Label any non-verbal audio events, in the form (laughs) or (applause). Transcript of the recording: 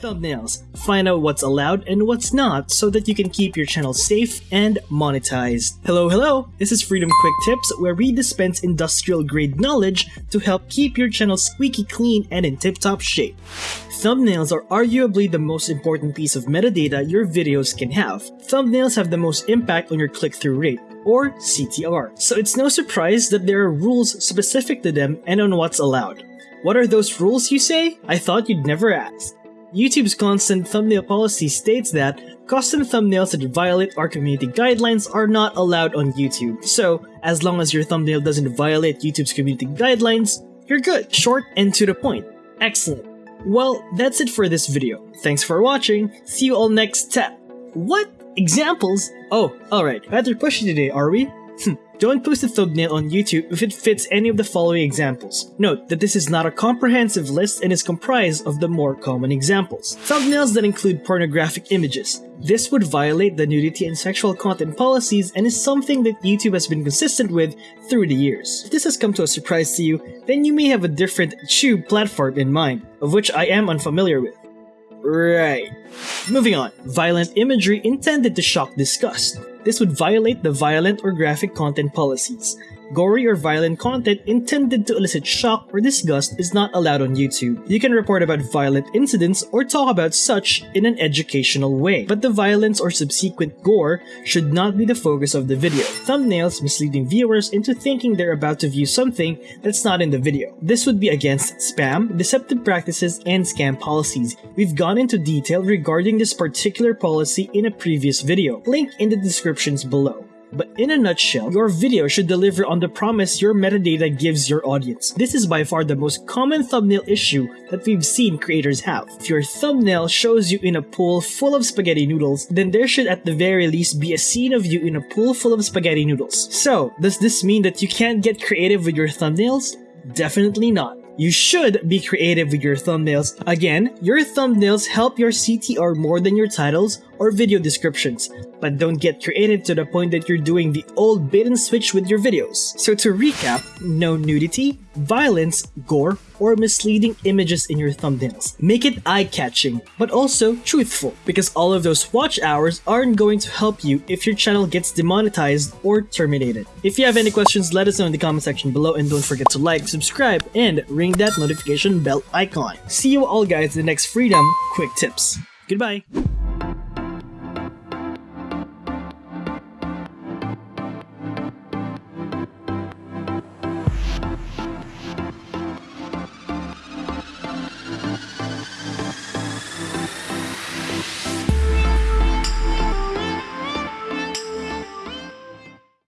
Thumbnails. Find out what's allowed and what's not so that you can keep your channel safe and monetized. Hello, hello! This is Freedom Quick Tips where we dispense industrial grade knowledge to help keep your channel squeaky clean and in tip-top shape. Thumbnails are arguably the most important piece of metadata your videos can have. Thumbnails have the most impact on your click-through rate, or CTR. So it's no surprise that there are rules specific to them and on what's allowed. What are those rules, you say? I thought you'd never ask. YouTube's constant thumbnail policy states that custom thumbnails that violate our community guidelines are not allowed on YouTube. So, as long as your thumbnail doesn't violate YouTube's community guidelines, you're good. Short and to the point. Excellent. Well, that's it for this video. Thanks for watching. See you all next time. What? Examples? Oh, alright. Rather pushy today, are we? (laughs) Hmm. Don't post a thumbnail on YouTube if it fits any of the following examples. Note that this is not a comprehensive list and is comprised of the more common examples. Thumbnails that include pornographic images. This would violate the nudity and sexual content policies and is something that YouTube has been consistent with through the years. If this has come to a surprise to you, then you may have a different tube platform in mind, of which I am unfamiliar with. Right. Moving on. Violent imagery intended to shock disgust. This would violate the violent or graphic content policies. Gory or violent content intended to elicit shock or disgust is not allowed on YouTube. You can report about violent incidents or talk about such in an educational way, but the violence or subsequent gore should not be the focus of the video. Thumbnails misleading viewers into thinking they're about to view something that's not in the video. This would be against spam, deceptive practices, and scam policies. We've gone into detail regarding this particular policy in a previous video, link in the descriptions below. But in a nutshell, your video should deliver on the promise your metadata gives your audience. This is by far the most common thumbnail issue that we've seen creators have. If your thumbnail shows you in a pool full of spaghetti noodles, then there should at the very least be a scene of you in a pool full of spaghetti noodles. So, does this mean that you can't get creative with your thumbnails? Definitely not. You should be creative with your thumbnails. Again, your thumbnails help your CTR more than your titles or video descriptions, but don't get creative to the point that you're doing the old bait and switch with your videos. So to recap, no nudity, violence, gore, or misleading images in your thumbnails. Make it eye-catching, but also truthful, because all of those watch hours aren't going to help you if your channel gets demonetized or terminated. If you have any questions, let us know in the comment section below and don't forget to like, subscribe, and ring that notification bell icon. See you all guys in the next Freedom Quick Tips. Goodbye!